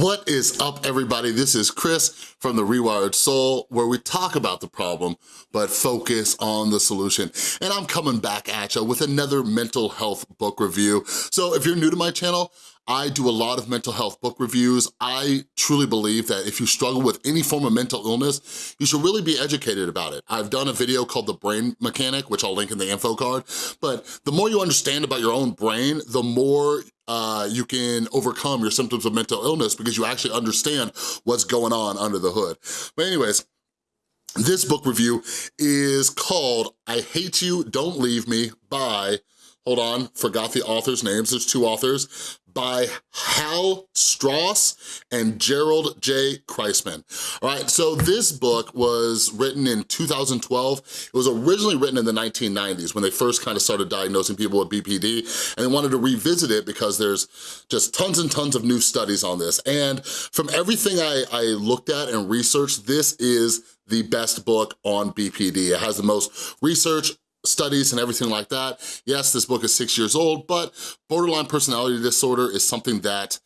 What is up, everybody? This is Chris from The Rewired Soul, where we talk about the problem, but focus on the solution. And I'm coming back at you with another mental health book review. So if you're new to my channel, I do a lot of mental health book reviews. I truly believe that if you struggle with any form of mental illness, you should really be educated about it. I've done a video called The Brain Mechanic, which I'll link in the info card, but the more you understand about your own brain, the more uh, you can overcome your symptoms of mental illness because you actually understand what's going on under the hood. But anyways, this book review is called I Hate You, Don't Leave Me by hold on, forgot the author's names, there's two authors, by Hal Straus and Jerold J. Kreisman. All right, so this book was written in 2012. It was originally written in the 1990s when they first kind of started diagnosing people with BPD, and they wanted to revisit it because there's just tons and tons of new studies on this. And from everything I, I looked at and researched, this is the best book on BPD. It has the most research, studies and everything like that. Yes, this book is six years old, but borderline personality disorder is something that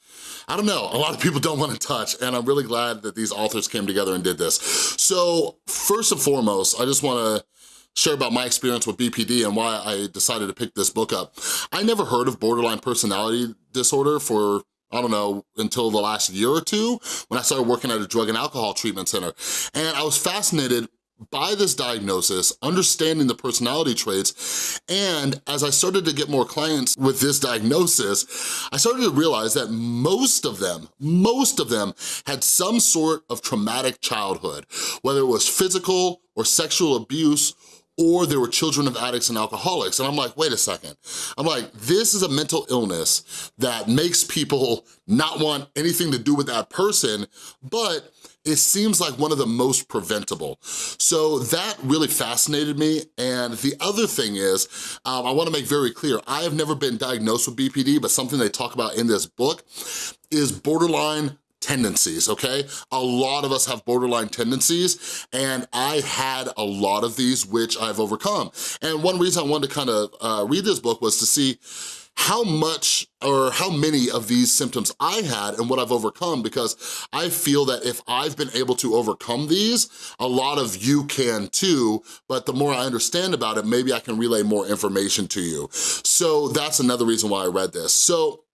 I don't know, a lot of people don't wanna touch, and I'm really glad that these authors came together and did this. So first and foremost, I just wanna share about my experience with BPD and why I decided to pick this book up. I never heard of borderline personality disorder for I don't know, until the last year or two when I started working at a drug and alcohol treatment center. And I was fascinated by this diagnosis, understanding the personality traits, and as I started to get more clients with this diagnosis, I started to realize that most of them, most of them had some sort of traumatic childhood, whether it was physical or sexual abuse or they were children of addicts and alcoholics. And I'm like, wait a second. I'm like, this is a mental illness that makes people not want anything to do with that person, but it seems like one of the most preventable. So that really fascinated me. And the other thing is, um, I wanna make very clear, I have never been diagnosed with BPD, but something they talk about in this book is borderline tendencies, okay? A lot of us have borderline tendencies, and I had a lot of these, which I've overcome. And one reason I wanted to kind of uh, read this book was to see how much or how many of these symptoms I had and what I've overcome because I feel that if I've been able to overcome these, a lot of you can too, but the more I understand about it, maybe I can relay more information to you. So that's another reason why I read this. So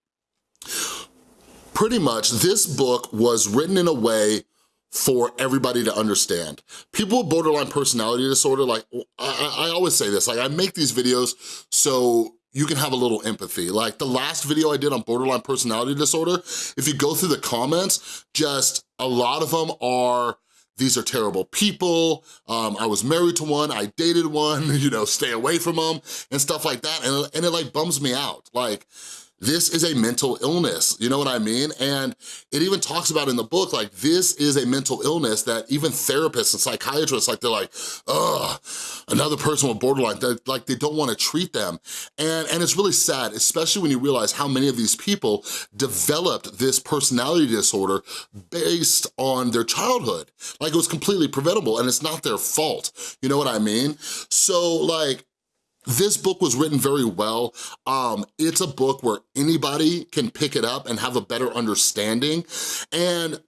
pretty much this book was written in a way for everybody to understand. People with borderline personality disorder, like, I, I, always say this, like I make these videos so you can have a little empathy. Like the last video I did on borderline personality disorder, if you go through the comments, just a lot of them are, these are terrible people, um, I was married to one, I dated one, you know, stay away from them, and stuff like that, and, and it like bums me out. Like, this is a mental illness, you know what I mean? And it even talks about in the book, like this is a mental illness that even therapists and psychiatrists, like they're like, ugh, another person with borderline, like they don't wanna treat them. And, and it's really sad, especially when you realize how many of these people developed this personality disorder based on their childhood. Like it was completely preventable and it's not their fault, you know what I mean? So like, this book was written very well. Um, it's a book where anybody can pick it up and have a better understanding. And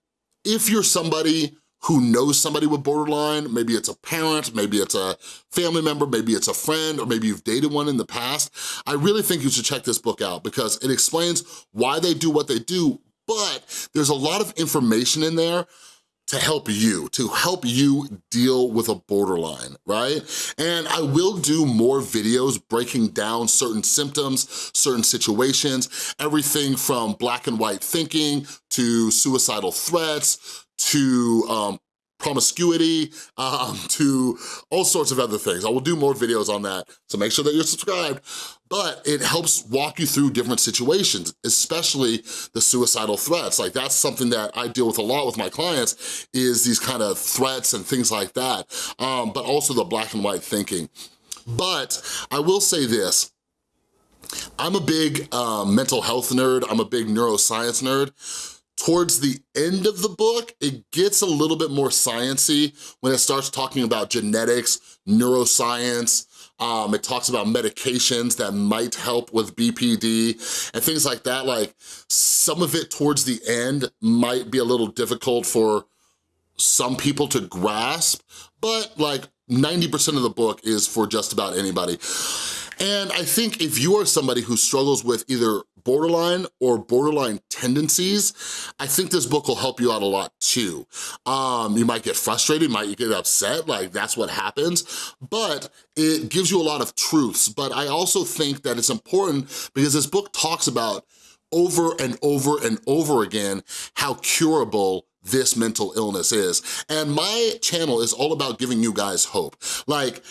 if you're somebody who knows somebody with borderline, maybe it's a parent, maybe it's a family member, maybe it's a friend, or maybe you've dated one in the past, I really think you should check this book out because it explains why they do what they do, but there's a lot of information in there to help you, to help you deal with a borderline, right? And I will do more videos breaking down certain symptoms, certain situations, everything from black and white thinking to suicidal threats to um, promiscuity, um, to all sorts of other things. I will do more videos on that, so make sure that you're subscribed. But it helps walk you through different situations, especially the suicidal threats. Like that's something that I deal with a lot with my clients is these kind of threats and things like that, um, but also the black and white thinking. But I will say this, I'm a big um, mental health nerd, I'm a big neuroscience nerd, Towards the end of the book, it gets a little bit more sciency when it starts talking about genetics, neuroscience, Um, it talks about medications that might help with BPD and things like that. Like some of it towards the end might be a little difficult for some people to grasp, but like 90% of the book is for just about anybody. And I think if you are somebody who struggles with either borderline or borderline tendencies, I think this book will help you out a lot too. Um, you might get frustrated, might get upset, like that's what happens, but it gives you a lot of truths. But I also think that it's important because this book talks about over and over and over again how curable this mental illness is. And my channel is all about giving you guys hope. Like,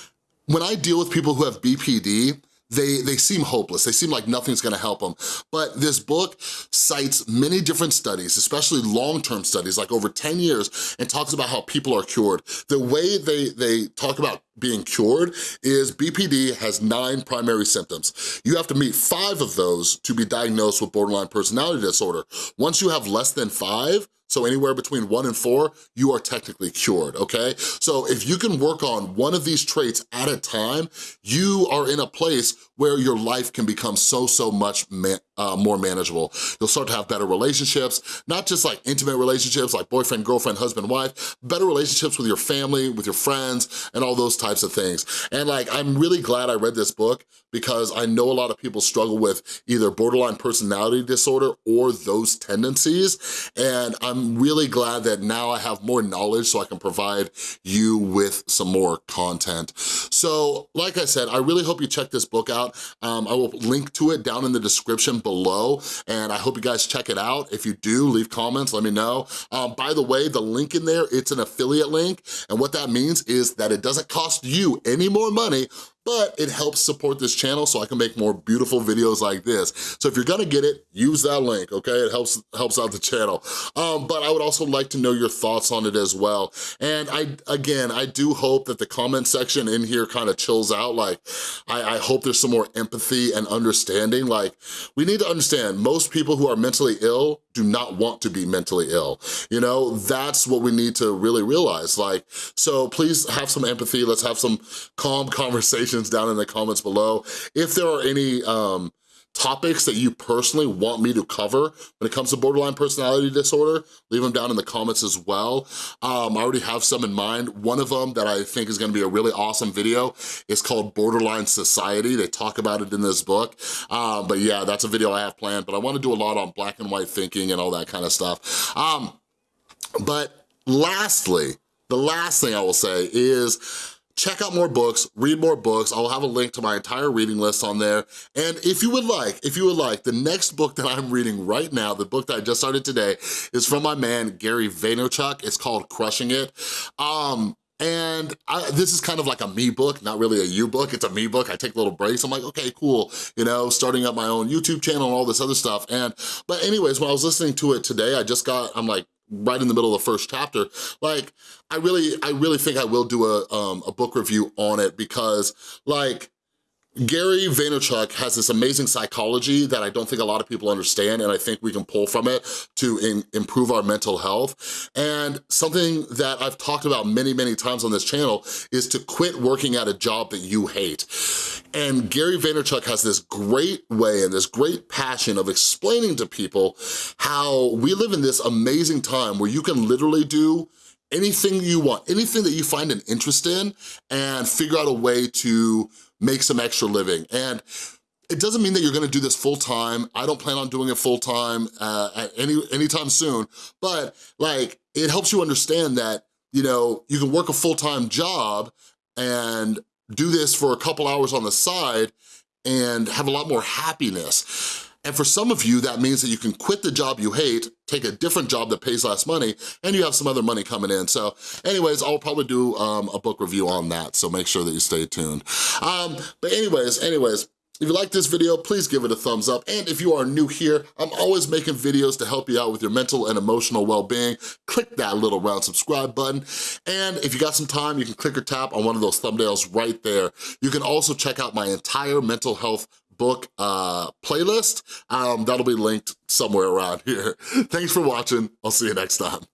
when I deal with people who have BPD, they, they seem hopeless. They seem like nothing's gonna help them. But this book cites many different studies, especially long-term studies, like over 10 years, and talks about how people are cured. The way they, they talk about being cured is BPD has nine primary symptoms. You have to meet five of those to be diagnosed with borderline personality disorder. Once you have less than five, so anywhere between one and four, you are technically cured, okay? So if you can work on one of these traits at a time, you are in a place where your life can become so, so much uh, more manageable. You'll start to have better relationships, not just like intimate relationships like boyfriend, girlfriend, husband, wife, better relationships with your family, with your friends, and all those types of things. And like, I'm really glad I read this book because I know a lot of people struggle with either borderline personality disorder or those tendencies. And I'm really glad that now I have more knowledge so I can provide you with some more content. So like I said, I really hope you check this book out. Um, I will link to it down in the description below, and I hope you guys check it out. If you do, leave comments, let me know. Um, by the way, the link in there, it's an affiliate link, and what that means is that it doesn't cost you any more money but it helps support this channel so I can make more beautiful videos like this. So if you're gonna get it, use that link, okay? It helps helps out the channel. Um, but I would also like to know your thoughts on it as well. And I, again, I do hope that the comment section in here kind of chills out. Like, I, I hope there's some more empathy and understanding. Like, we need to understand, most people who are mentally ill do not want to be mentally ill. You know, that's what we need to really realize. Like, so please have some empathy. Let's have some calm conversations down in the comments below. If there are any um, topics that you personally want me to cover when it comes to borderline personality disorder, leave them down in the comments as well. Um, I already have some in mind. One of them that I think is gonna be a really awesome video is called Borderline Society. They talk about it in this book. Um, but yeah, that's a video I have planned, but I wanna do a lot on black and white thinking and all that kind of stuff. Um, but lastly, the last thing I will say is check out more books, read more books. I'll have a link to my entire reading list on there. And if you would like, if you would like, the next book that I'm reading right now, the book that I just started today, is from my man, Gary Vaynerchuk. It's called Crushing It. Um, and I, this is kind of like a me book, not really a you book, it's a me book. I take little breaks, I'm like, okay, cool, you know, starting up my own YouTube channel and all this other stuff. And, but anyways, when I was listening to it today, I just got, I'm like, right in the middle of the first chapter. Like, I really, I really think I will do a, um, a book review on it because like, Gary Vaynerchuk has this amazing psychology that I don't think a lot of people understand and I think we can pull from it to improve our mental health. And something that I've talked about many, many times on this channel is to quit working at a job that you hate. And Gary Vaynerchuk has this great way and this great passion of explaining to people how we live in this amazing time where you can literally do anything you want, anything that you find an interest in and figure out a way to make some extra living. And it doesn't mean that you're gonna do this full time. I don't plan on doing it full time uh, at any anytime soon, but like it helps you understand that, you know, you can work a full-time job and do this for a couple hours on the side and have a lot more happiness. And for some of you, that means that you can quit the job you hate, take a different job that pays less money, and you have some other money coming in. So anyways, I'll probably do um, a book review on that, so make sure that you stay tuned. Um, but anyways, anyways, if you like this video, please give it a thumbs up. And if you are new here, I'm always making videos to help you out with your mental and emotional well-being. Click that little round subscribe button. And if you got some time, you can click or tap on one of those thumbnails right there. You can also check out my entire mental health book uh, playlist. Um, that'll be linked somewhere around here. Thanks for watching. I'll see you next time.